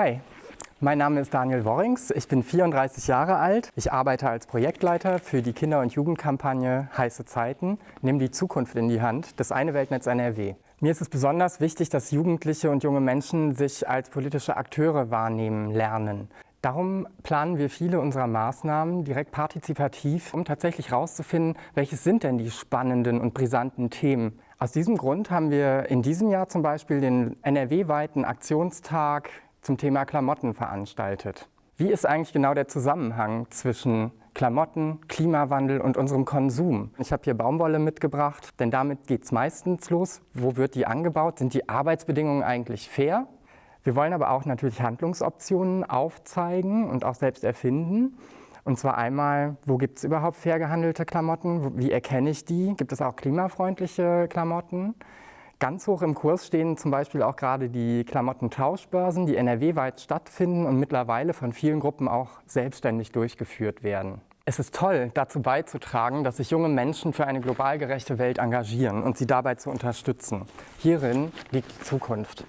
Hi, mein Name ist Daniel Worrings, ich bin 34 Jahre alt. Ich arbeite als Projektleiter für die Kinder- und Jugendkampagne Heiße Zeiten, Nimm die Zukunft in die Hand, das eine Weltnetz NRW. Mir ist es besonders wichtig, dass Jugendliche und junge Menschen sich als politische Akteure wahrnehmen lernen. Darum planen wir viele unserer Maßnahmen direkt partizipativ, um tatsächlich herauszufinden, welches sind denn die spannenden und brisanten Themen. Aus diesem Grund haben wir in diesem Jahr zum Beispiel den NRW-weiten Aktionstag zum Thema Klamotten veranstaltet. Wie ist eigentlich genau der Zusammenhang zwischen Klamotten, Klimawandel und unserem Konsum? Ich habe hier Baumwolle mitgebracht, denn damit geht es meistens los. Wo wird die angebaut? Sind die Arbeitsbedingungen eigentlich fair? Wir wollen aber auch natürlich Handlungsoptionen aufzeigen und auch selbst erfinden. Und zwar einmal, wo gibt es überhaupt fair gehandelte Klamotten? Wie erkenne ich die? Gibt es auch klimafreundliche Klamotten? Ganz hoch im Kurs stehen zum Beispiel auch gerade die Klamottentauschbörsen, die NRW-weit stattfinden und mittlerweile von vielen Gruppen auch selbstständig durchgeführt werden. Es ist toll, dazu beizutragen, dass sich junge Menschen für eine global gerechte Welt engagieren und sie dabei zu unterstützen. Hierin liegt die Zukunft.